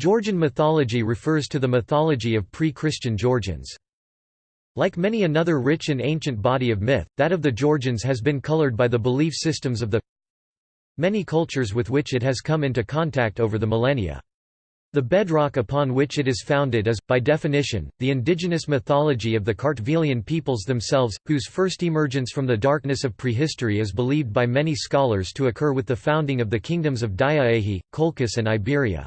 Georgian mythology refers to the mythology of pre-Christian Georgians. Like many another rich and ancient body of myth, that of the Georgians has been colored by the belief systems of the many cultures with which it has come into contact over the millennia. The bedrock upon which it is founded is, by definition, the indigenous mythology of the Kartvelian peoples themselves, whose first emergence from the darkness of prehistory is believed by many scholars to occur with the founding of the kingdoms of Diaehi, Colchis and Iberia.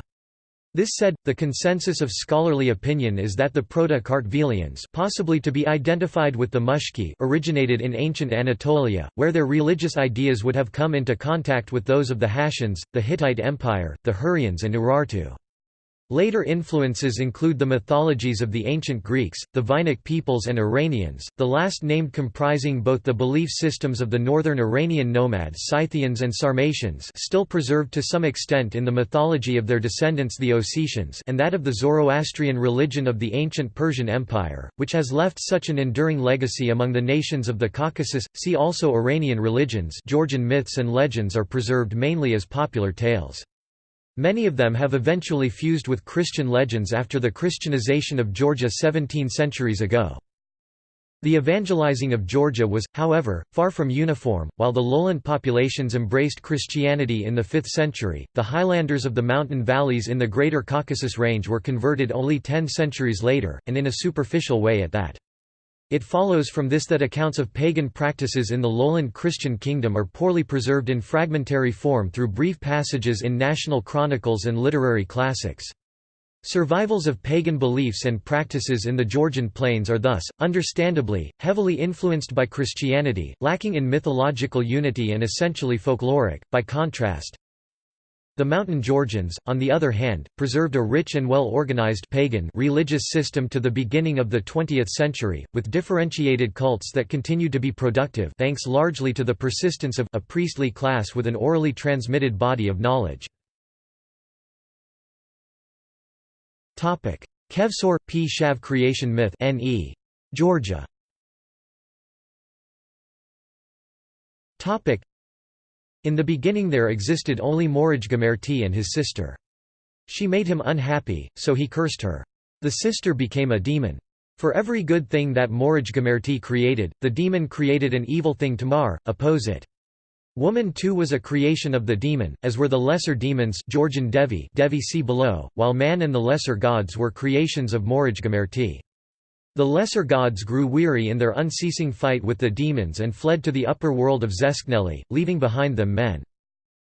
This said, the consensus of scholarly opinion is that the Proto-Kartvelians possibly to be identified with the Mushki originated in ancient Anatolia, where their religious ideas would have come into contact with those of the Hattians, the Hittite Empire, the Hurrians and Urartu. Later influences include the mythologies of the ancient Greeks, the Vainakh peoples and Iranians, the last named comprising both the belief systems of the northern Iranian nomads Scythians and Sarmatians still preserved to some extent in the mythology of their descendants the Ossetians and that of the Zoroastrian religion of the ancient Persian Empire, which has left such an enduring legacy among the nations of the Caucasus. See also Iranian religions Georgian myths and legends are preserved mainly as popular tales. Many of them have eventually fused with Christian legends after the Christianization of Georgia 17 centuries ago. The evangelizing of Georgia was, however, far from uniform. While the lowland populations embraced Christianity in the 5th century, the highlanders of the mountain valleys in the Greater Caucasus Range were converted only ten centuries later, and in a superficial way at that. It follows from this that accounts of pagan practices in the lowland Christian kingdom are poorly preserved in fragmentary form through brief passages in national chronicles and literary classics. Survivals of pagan beliefs and practices in the Georgian plains are thus, understandably, heavily influenced by Christianity, lacking in mythological unity and essentially folkloric. By contrast, the Mountain Georgians, on the other hand, preserved a rich and well-organized pagan religious system to the beginning of the 20th century, with differentiated cults that continued to be productive thanks largely to the persistence of a priestly class with an orally transmitted body of knowledge. Kevsor P. Shav creation myth N.E. Georgia in the beginning there existed only Morij and his sister. She made him unhappy, so he cursed her. The sister became a demon. For every good thing that Morij created, the demon created an evil thing to mar, oppose it. Woman too was a creation of the demon, as were the lesser demons Georgian Devi, Devi see below, while man and the lesser gods were creations of Morij the lesser gods grew weary in their unceasing fight with the demons and fled to the upper world of Zeskneli, leaving behind them men.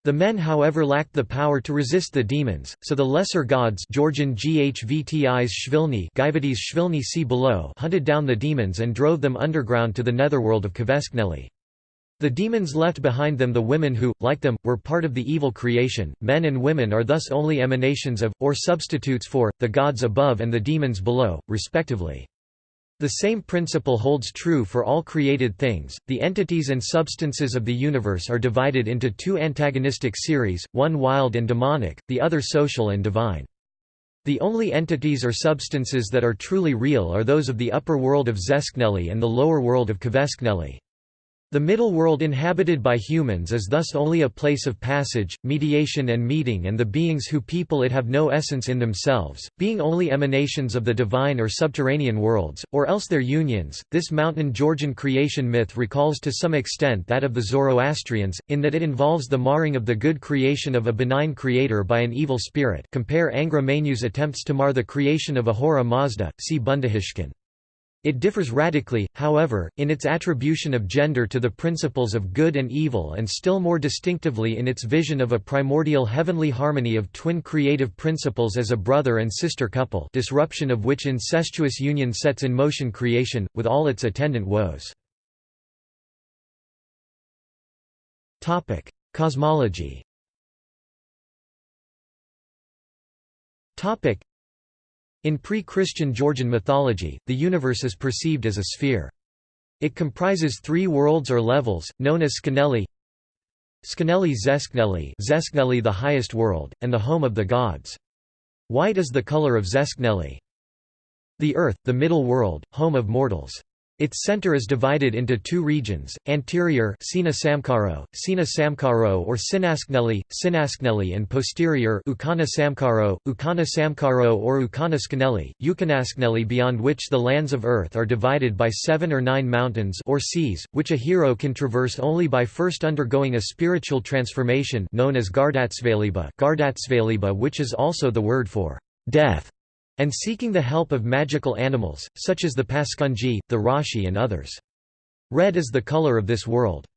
The men however lacked the power to resist the demons, so the lesser gods Georgian Ghvtis Shvilni Shvilni see below hunted down the demons and drove them underground to the netherworld of Kveskneli. The demons left behind them the women who, like them, were part of the evil creation. Men and women are thus only emanations of, or substitutes for, the gods above and the demons below, respectively. The same principle holds true for all created things. The entities and substances of the universe are divided into two antagonistic series, one wild and demonic, the other social and divine. The only entities or substances that are truly real are those of the upper world of Zeskneli and the lower world of Kveskneli. The middle world inhabited by humans is thus only a place of passage, mediation and meeting and the beings who people it have no essence in themselves, being only emanations of the divine or subterranean worlds, or else their unions. This mountain Georgian creation myth recalls to some extent that of the Zoroastrians, in that it involves the marring of the good creation of a benign creator by an evil spirit compare Angra Mainyu's attempts to mar the creation of Ahura Mazda, see Bundahishn. It differs radically, however, in its attribution of gender to the principles of good and evil and still more distinctively in its vision of a primordial heavenly harmony of twin creative principles as a brother and sister couple disruption of which incestuous union sets in motion creation, with all its attendant woes. Cosmology in pre-Christian Georgian mythology, the universe is perceived as a sphere. It comprises three worlds or levels, known as Skeneli Skeneli Zeskneli Zeskneli the highest world, and the home of the gods. White is the color of Zeskneli. The earth, the middle world, home of mortals. Its center is divided into two regions, anterior Sina Samkaro, Sina Samkaro or Sinaskneli, Sinaskneli and posterior Ukana Samkaro, Ukana Samkaro or Ukana Skaneli, Ukanaskneli beyond which the lands of earth are divided by seven or nine mountains or seas, which a hero can traverse only by first undergoing a spiritual transformation known as Gardatsvaliba, Gardatsvaliba which is also the word for death and seeking the help of magical animals, such as the Paskunji, the Rashi and others. Red is the color of this world.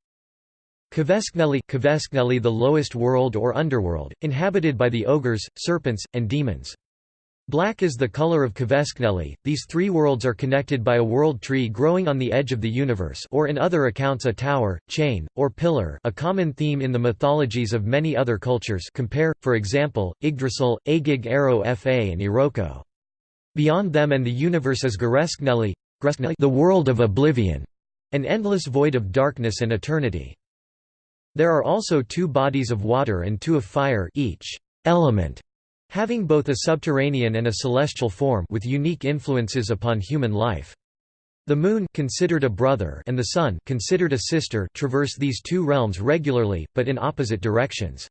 Kveskneli, Kveskneli the lowest world or underworld, inhabited by the ogres, serpents, and demons. Black is the color of Kveskneli. These three worlds are connected by a world tree growing on the edge of the universe or in other accounts a tower, chain, or pillar a common theme in the mythologies of many other cultures compare, for example, Yggdrasil, Agig Aro Fa and Iroko. Beyond them and the universe is Gareskneli, the world of oblivion, an endless void of darkness and eternity. There are also two bodies of water and two of fire each element having both a subterranean and a celestial form with unique influences upon human life. The moon considered a brother and the sun considered a sister traverse these two realms regularly, but in opposite directions.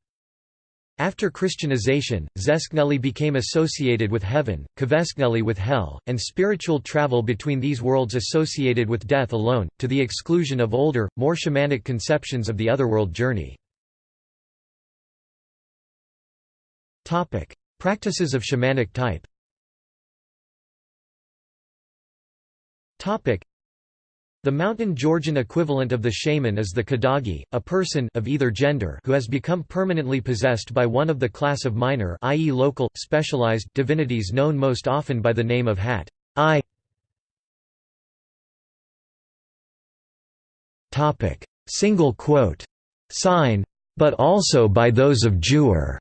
After Christianization, Zeskneli became associated with heaven, Kveskneli with hell, and spiritual travel between these worlds associated with death alone, to the exclusion of older, more shamanic conceptions of the otherworld journey. Practices of shamanic type the mountain Georgian equivalent of the shaman is the Kadagi, a person of either gender who has become permanently possessed by one of the class of minor i.e. local, specialized divinities known most often by the name of Hat. I Single quote. Sign. But also by those of Jewer.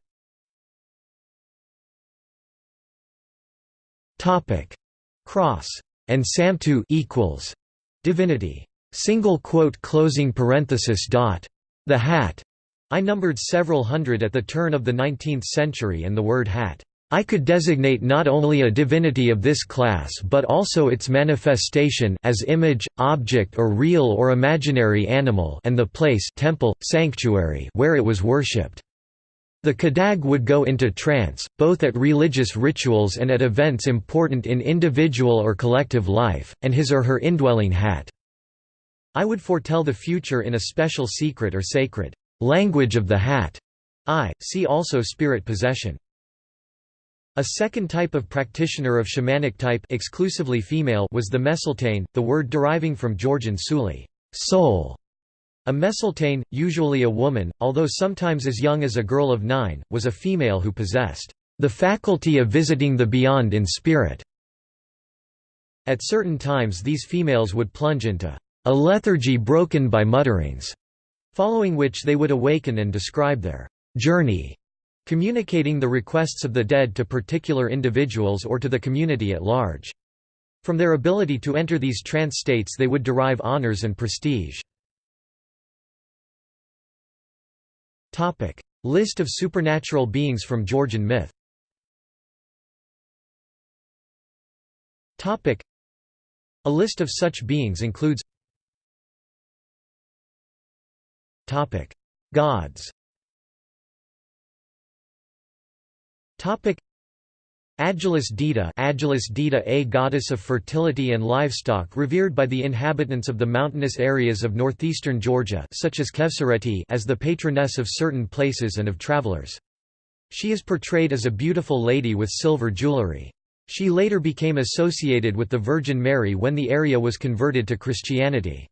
Cross and Samtu equals divinity. Single quote closing parenthesis dot. The hat. I numbered several hundred at the turn of the 19th century and the word hat. I could designate not only a divinity of this class but also its manifestation as image, object or real or imaginary animal and the place temple, sanctuary where it was worshipped. The Kadag would go into trance, both at religious rituals and at events important in individual or collective life, and his or her indwelling hat. I would foretell the future in a special secret or sacred language of the hat. I, see also spirit possession. A second type of practitioner of shamanic type exclusively female was the Mesultane, the word deriving from Georgian suli soul", a Mesultane, usually a woman, although sometimes as young as a girl of nine, was a female who possessed the faculty of visiting the beyond in spirit. At certain times these females would plunge into a lethargy broken by mutterings, following which they would awaken and describe their journey, communicating the requests of the dead to particular individuals or to the community at large. From their ability to enter these trance states they would derive honors and prestige. Topic: List of supernatural beings from Georgian myth. Topic: A list of such beings includes Topic: Gods. Topic: Agilus Dita Agilus Dita a goddess of fertility and livestock revered by the inhabitants of the mountainous areas of northeastern Georgia such as Khevsureti as the patroness of certain places and of travelers. She is portrayed as a beautiful lady with silver jewelry. She later became associated with the Virgin Mary when the area was converted to Christianity.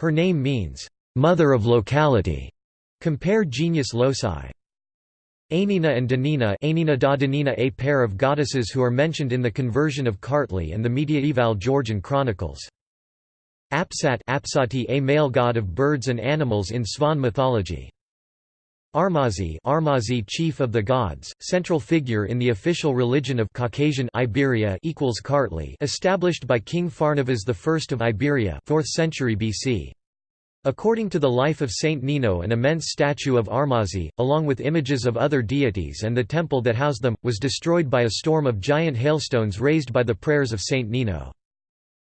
Her name means, "...mother of locality", compare genius loci. Ainina and Danina Ainina da Danina a pair of goddesses who are mentioned in the conversion of Kartli and the mediaeval Georgian chronicles. Apsat Apsati a male god of birds and animals in Svan mythology. Armazi Armazi chief of the gods, central figure in the official religion of Caucasian Iberia equals Kartli established by King Pharnavaz I of Iberia 4th century BC. According to the life of Saint Nino an immense statue of Armazi, along with images of other deities and the temple that housed them, was destroyed by a storm of giant hailstones raised by the prayers of Saint Nino.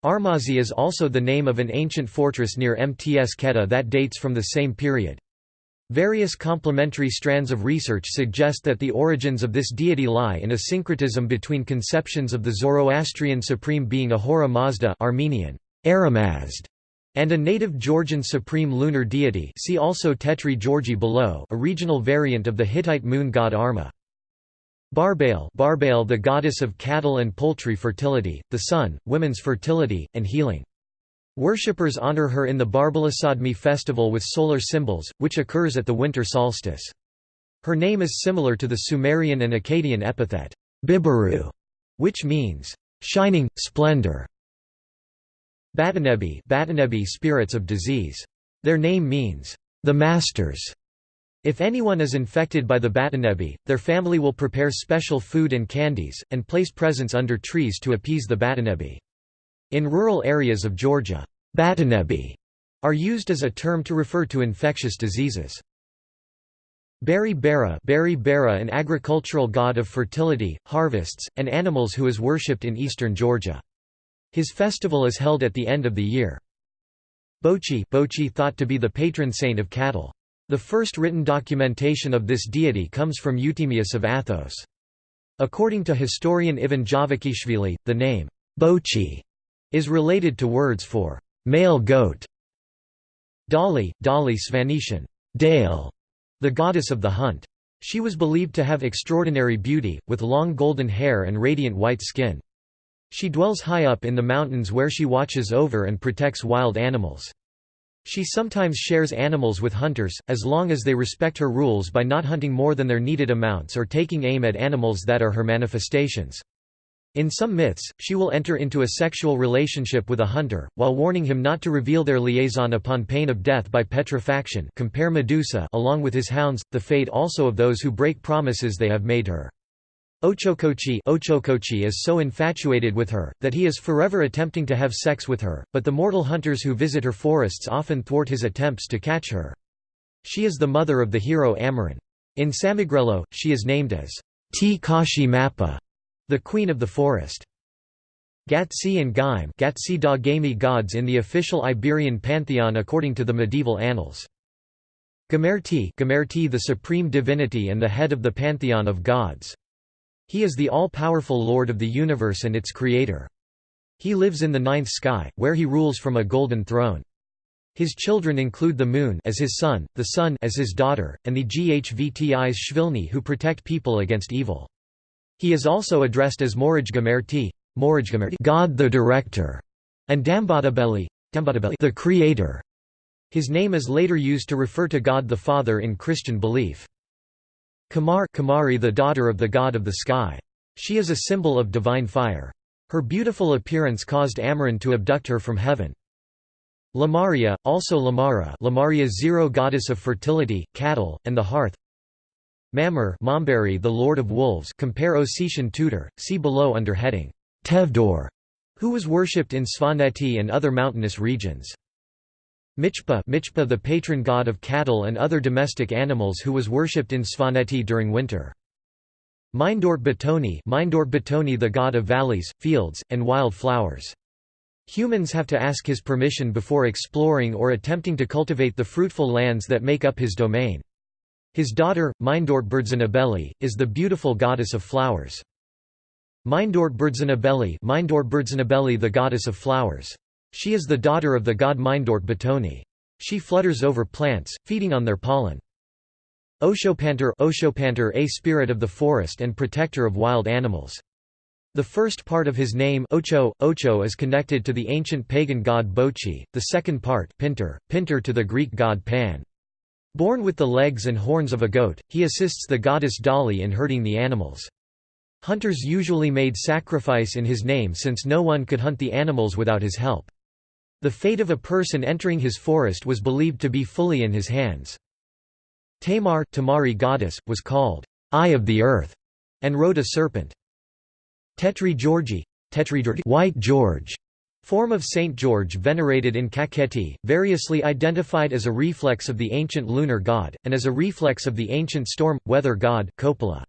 Armazi is also the name of an ancient fortress near Mtskheta that dates from the same period. Various complementary strands of research suggest that the origins of this deity lie in a syncretism between conceptions of the Zoroastrian supreme being Ahura Mazda Armenian, Aramazd, and a native Georgian supreme lunar deity see also Tetri Georgi below a regional variant of the Hittite moon god Arma. Barbail, Barbail the goddess of cattle and poultry fertility, the sun, women's fertility, and healing. Worshippers honor her in the Barbalasadmi festival with solar symbols, which occurs at the winter solstice. Her name is similar to the Sumerian and Akkadian epithet, Bibaru, which means, shining, splendor. Batanebi, Batanebi spirits of disease. Their name means, the masters. If anyone is infected by the Batanebi, their family will prepare special food and candies, and place presents under trees to appease the Batanebi. In rural areas of Georgia, Batanebi are used as a term to refer to infectious diseases. Beri Bara, Beri Bara an agricultural god of fertility, harvests, and animals who is worshipped in eastern Georgia. His festival is held at the end of the year. Bochi, Bochi thought to be the patron saint of cattle. The first written documentation of this deity comes from Euthymius of Athos. According to historian Ivan Javakhishvili, the name, Bochi, is related to words for male goat. Dali, Dali Svanetian, Dale, the goddess of the hunt. She was believed to have extraordinary beauty, with long golden hair and radiant white skin. She dwells high up in the mountains where she watches over and protects wild animals. She sometimes shares animals with hunters, as long as they respect her rules by not hunting more than their needed amounts or taking aim at animals that are her manifestations. In some myths, she will enter into a sexual relationship with a hunter, while warning him not to reveal their liaison upon pain of death by petrifaction compare Medusa along with his hounds, the fate also of those who break promises they have made her. Ochokochi, Ochokochi is so infatuated with her, that he is forever attempting to have sex with her, but the mortal hunters who visit her forests often thwart his attempts to catch her. She is the mother of the hero Amaran. In Samegrelo, she is named as T. Kashi Mappa, the queen of the forest. Gatsi and Gaim Gatsi da Gami gods in the official Iberian pantheon according to the medieval annals. Gamerti Gamerti the supreme divinity and the head of the pantheon of gods. He is the all-powerful Lord of the universe and its creator. He lives in the ninth sky, where he rules from a golden throne. His children include the moon as his son, the sun as his daughter, and the Ghvtis Shvilni who protect people against evil. He is also addressed as Morajgamerti, God the Director, and Dambadabeli, the Creator. His name is later used to refer to God the Father in Christian belief. Kamar Kamari the daughter of the god of the sky. She is a symbol of divine fire. Her beautiful appearance caused Amaran to abduct her from heaven. Lamaria, also Lamara Lamaria zero goddess of fertility, cattle, and the hearth Mammer Mambari the lord of wolves compare Ossetian tutor, see below under heading, Tevdor, who was worshipped in Svaneti and other mountainous regions. Michpa, Michpa the patron god of cattle and other domestic animals who was worshipped in Svaneti during winter. Mindort Batoni, Mindort Batoni the god of valleys, fields, and wild flowers. Humans have to ask his permission before exploring or attempting to cultivate the fruitful lands that make up his domain. His daughter, Mindort Berdzanabeli, is the beautiful goddess of flowers. Mindort Berdzanabeli, Mindort Berdzanabeli the goddess of flowers. She is the daughter of the god Mindort Batoni. She flutters over plants, feeding on their pollen. Oshopanter Oshopanter a spirit of the forest and protector of wild animals. The first part of his name Ocho, Ocho is connected to the ancient pagan god Bochi, the second part Pinter, Pinter to the Greek god Pan. Born with the legs and horns of a goat, he assists the goddess Dali in herding the animals. Hunters usually made sacrifice in his name since no one could hunt the animals without his help. The fate of a person entering his forest was believed to be fully in his hands. Tamar Tamari goddess, was called, Eye of the Earth, and rode a serpent. Tetri Georgi White George, form of Saint George venerated in Kakheti, variously identified as a reflex of the ancient lunar god, and as a reflex of the ancient storm, weather god Kopala.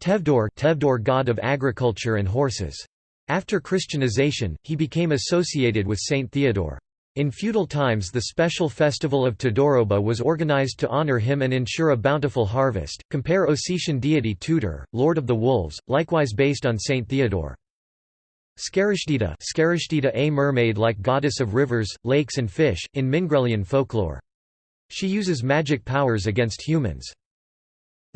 Tevdor Tevdor god of agriculture and horses. After Christianization, he became associated with Saint Theodore. In feudal times the special festival of Todoroba was organized to honor him and ensure a bountiful harvest. Compare Ossetian deity Tutor, Lord of the Wolves, likewise based on Saint Theodore. Scarashtita, Scarashtita a mermaid-like goddess of rivers, lakes and fish, in Mingrelian folklore. She uses magic powers against humans.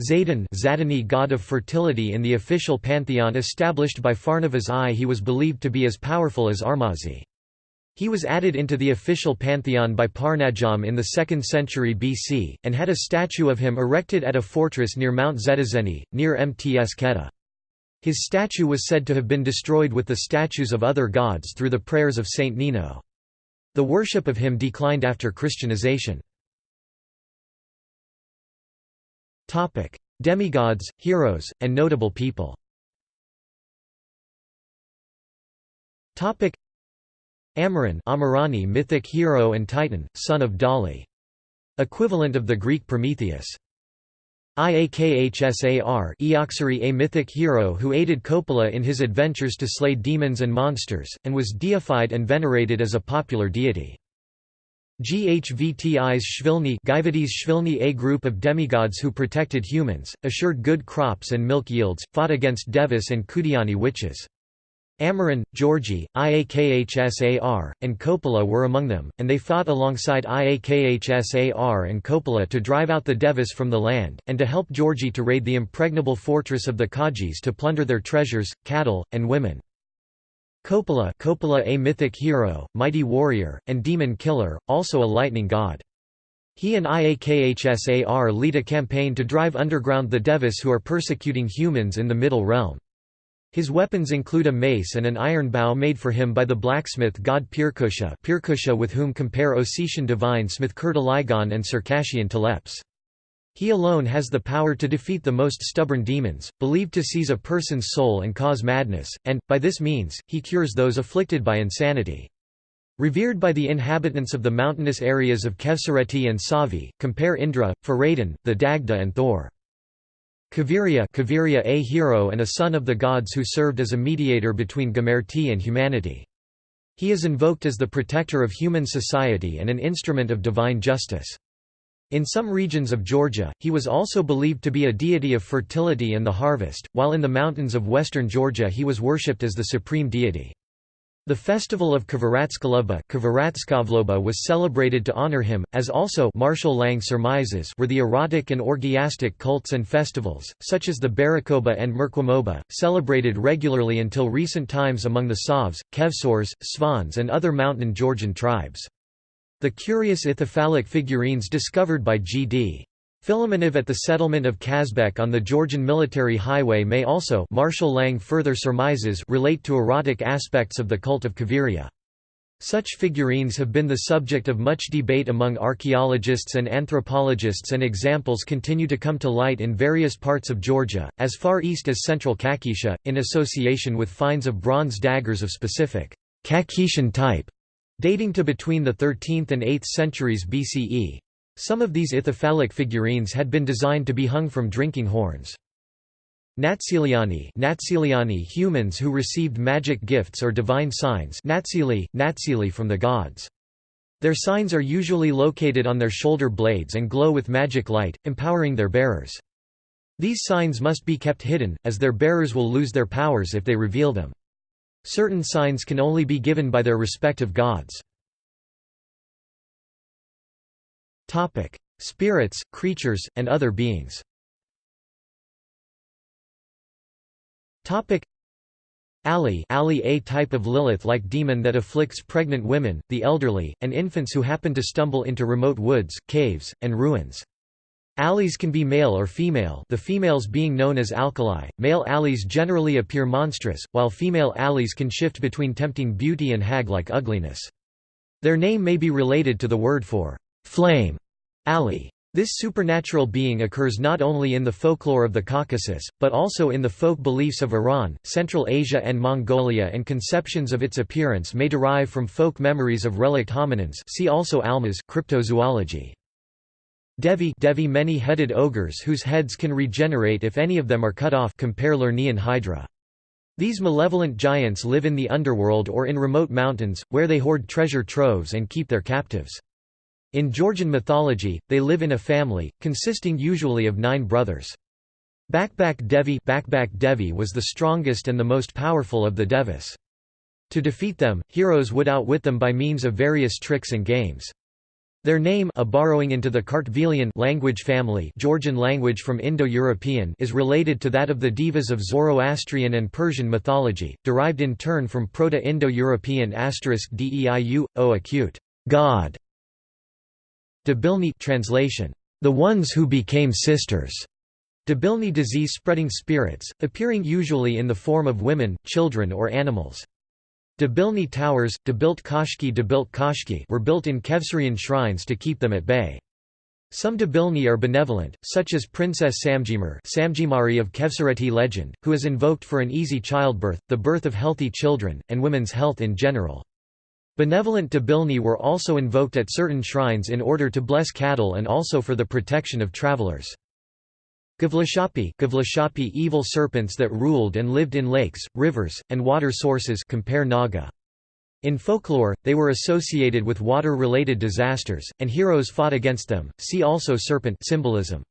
Zadon Zadani god of fertility in the official pantheon established by Pharnavaz I he was believed to be as powerful as Armazi. He was added into the official pantheon by Parnajam in the 2nd century BC, and had a statue of him erected at a fortress near Mount Zetazeni, near Mtskheta. His statue was said to have been destroyed with the statues of other gods through the prayers of Saint Nino. The worship of him declined after Christianization. Demigods, heroes, and notable people Amaran Amarani mythic hero and titan, son of Dali. Equivalent of the Greek Prometheus. Iakhsar Eoxari a mythic hero who aided Kopala in his adventures to slay demons and monsters, and was deified and venerated as a popular deity. Ghvti's Shvilni Shvilni a group of demigods who protected humans, assured good crops and milk yields, fought against Devas and Kudiani witches. Amaran, Georgi, Iakhsar, and Kopala were among them, and they fought alongside Iakhsar and Kopala to drive out the Devas from the land, and to help Georgi to raid the impregnable fortress of the Kajis to plunder their treasures, cattle, and women. Kopala, Kopala a mythic hero, mighty warrior, and demon killer, also a lightning god. He and Iakhsar lead a campaign to drive underground the Devis who are persecuting humans in the Middle Realm. His weapons include a mace and an iron bow made for him by the blacksmith god Pirkusha, Pirkusha with whom compare Ossetian divine smith Kurtaligon and Circassian Teleps. He alone has the power to defeat the most stubborn demons, believed to seize a person's soul and cause madness, and, by this means, he cures those afflicted by insanity. Revered by the inhabitants of the mountainous areas of Khevsureti and Savi, compare Indra, Faradin, the Dagda and Thor. Kavirya, Kavirya a hero and a son of the gods who served as a mediator between Gamerti and humanity. He is invoked as the protector of human society and an instrument of divine justice. In some regions of Georgia, he was also believed to be a deity of fertility and the harvest, while in the mountains of western Georgia he was worshipped as the supreme deity. The festival of Kvaratskavloba was celebrated to honor him, as also Marshall Lang surmises were the erotic and orgiastic cults and festivals, such as the Barakoba and Merkwamoba, celebrated regularly until recent times among the Savs, Kevsors, Svans and other mountain Georgian tribes. The curious ithyphallic figurines discovered by G.D. Filimonov at the settlement of Kazbek on the Georgian military highway may also Marshall Lang further surmises relate to erotic aspects of the cult of Kaviria. Such figurines have been the subject of much debate among archaeologists and anthropologists and examples continue to come to light in various parts of Georgia, as far east as central Kakheti, in association with finds of bronze daggers of specific Kakhetian type, dating to between the 13th and 8th centuries BCE. Some of these ithyphallic figurines had been designed to be hung from drinking horns. Natsiliani, Natsiliani humans who received magic gifts or divine signs Natsili, Natsili from the gods. Their signs are usually located on their shoulder blades and glow with magic light, empowering their bearers. These signs must be kept hidden, as their bearers will lose their powers if they reveal them. Certain signs can only be given by their respective gods. Spirits, creatures, and other beings. Ali, Ali a type of Lilith-like demon that afflicts pregnant women, the elderly, and infants who happen to stumble into remote woods, caves, and ruins. Alis can be male or female the females being known as alkali. Male Alis generally appear monstrous, while female Alis can shift between tempting beauty and hag-like ugliness. Their name may be related to the word for flame, Ali. This supernatural being occurs not only in the folklore of the Caucasus, but also in the folk beliefs of Iran, Central Asia and Mongolia and conceptions of its appearance may derive from folk memories of relict hominins see also Almas cryptozoology. Devi, Devi many-headed ogres whose heads can regenerate if any of them are cut off compare Lernaean Hydra. These malevolent giants live in the underworld or in remote mountains, where they hoard treasure troves and keep their captives. In Georgian mythology, they live in a family, consisting usually of nine brothers. Bakbak Devi, Bakbak Devi was the strongest and the most powerful of the Devis. To defeat them, heroes would outwit them by means of various tricks and games. Their name a borrowing into the Kartvelian language family Georgian language from Indo-European is related to that of the divas of Zoroastrian and Persian mythology, derived in turn from Proto-Indo-European asterisk deiu, o acute, God. Debilni translation, the ones who became sisters. Debilni disease-spreading spirits, appearing usually in the form of women, children or animals. Debilni towers Debilt Kashki Debilt Kashki were built in Khevsurian shrines to keep them at bay. Some Debilni are benevolent, such as Princess Samjimar Samjimari of Khevsureti legend, who is invoked for an easy childbirth, the birth of healthy children, and women's health in general. Benevolent Debilni were also invoked at certain shrines in order to bless cattle and also for the protection of travelers. Gavlashapi, Gavlashapi evil serpents that ruled and lived in lakes, rivers, and water sources compare Naga. In folklore, they were associated with water-related disasters, and heroes fought against them. See also serpent symbolism.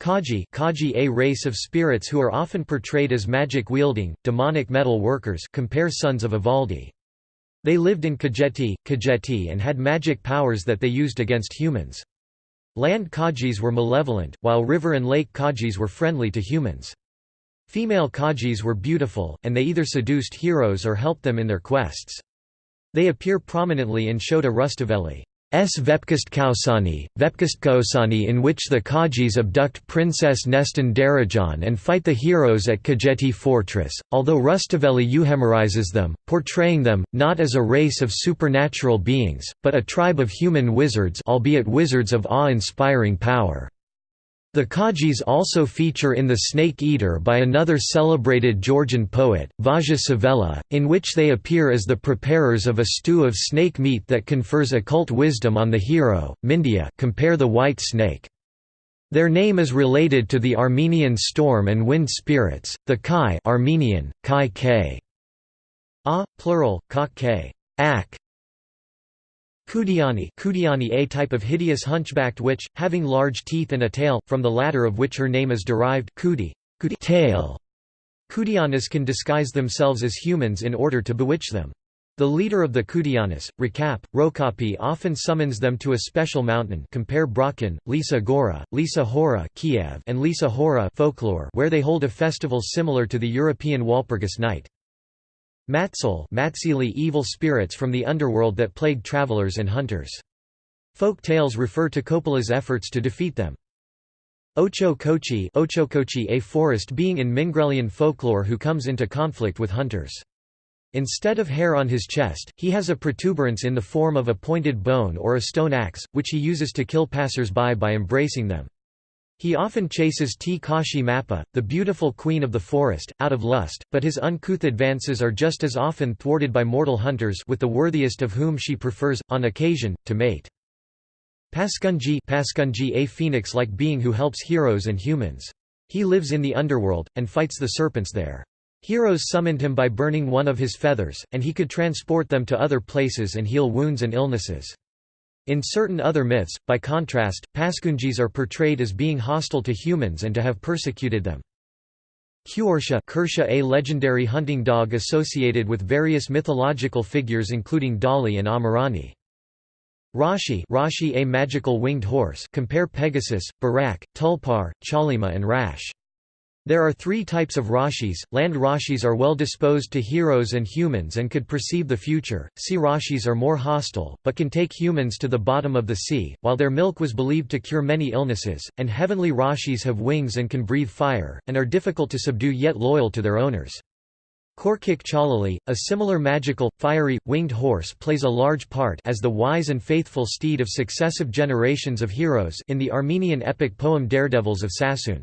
Kaji, Kaji a race of spirits who are often portrayed as magic-wielding, demonic metal workers compare sons of Ivaldi. They lived in Kajeti, Kajeti and had magic powers that they used against humans. Land Kajis were malevolent, while river and lake Kajis were friendly to humans. Female Kajis were beautiful, and they either seduced heroes or helped them in their quests. They appear prominently in Shota Rustaveli. S. Vepkastkausani, Vepkastkausani in which the Kajis abduct Princess Nestin Darajan and fight the heroes at Kajeti fortress, although Rustaveli euhemerizes them, portraying them, not as a race of supernatural beings, but a tribe of human wizards albeit wizards of awe-inspiring power. The Kajis also feature in The Snake Eater by another celebrated Georgian poet, Vazha Pshavela, in which they appear as the preparers of a stew of snake meat that confers occult wisdom on the hero, Mindia compare the white snake. Their name is related to the Armenian storm and wind spirits, the Kai Armenian, Kai K. A, plural, Kak K. Ak, Kudiani, Kudiani a type of hideous hunchbacked witch, having large teeth and a tail, from the latter of which her name is derived Kudi, Kudi tail. Kudianas can disguise themselves as humans in order to bewitch them. The leader of the Kudianas, Rakap, Rokapi often summons them to a special mountain compare Brocken, Lisa Gora, Lisa Hora Kiev and Lisa Hora folklore where they hold a festival similar to the European Walpurgis night. Matsal Matsili evil spirits from the underworld that plague travelers and hunters. Folk tales refer to Kopala's efforts to defeat them. Ocho Kochi Ocho Kochi a forest being in Mingrelian folklore who comes into conflict with hunters. Instead of hair on his chest, he has a protuberance in the form of a pointed bone or a stone axe, which he uses to kill passers-by by embracing them. He often chases T. Kashi Mappa, the beautiful queen of the forest, out of lust, but his uncouth advances are just as often thwarted by mortal hunters with the worthiest of whom she prefers, on occasion, to mate. Paskunji Paskunji a phoenix-like being who helps heroes and humans. He lives in the underworld, and fights the serpents there. Heroes summoned him by burning one of his feathers, and he could transport them to other places and heal wounds and illnesses. In certain other myths, by contrast, Paskunjis are portrayed as being hostile to humans and to have persecuted them. Kyorsha a legendary hunting dog associated with various mythological figures including Dali and Amarani. Rashi Rashi a magical winged horse compare Pegasus, Barak, Tulpar, Chalima and Rash. There are three types of Rashis. Land Rashis are well disposed to heroes and humans and could perceive the future. Sea Rashis are more hostile, but can take humans to the bottom of the sea, while their milk was believed to cure many illnesses. And heavenly Rashis have wings and can breathe fire, and are difficult to subdue yet loyal to their owners. Korkik Chalali, a similar magical, fiery, winged horse plays a large part as the wise and faithful steed of successive generations of heroes in the Armenian epic poem Daredevils of Sassoon.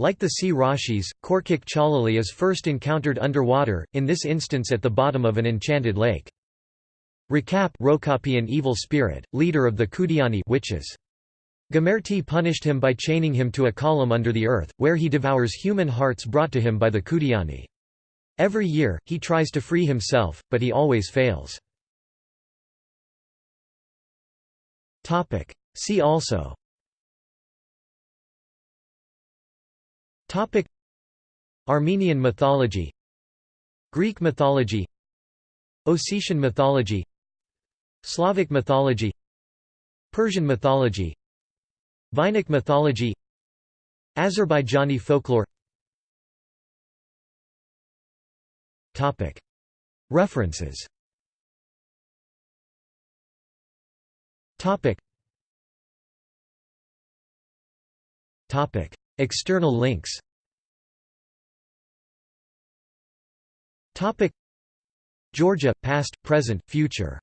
Like the sea Rashis, Korkik Chalali is first encountered underwater, in this instance at the bottom of an enchanted lake. Rakap Rokapi an evil spirit, leader of the Kudiani witches. Gamerti punished him by chaining him to a column under the earth, where he devours human hearts brought to him by the Kudiani. Every year, he tries to free himself, but he always fails. See also Armenian mythology Greek mythology Ossetian mythology Slavic mythology Persian mythology Vainakh mythology Azerbaijani folklore. References External links. Georgia, past, present, future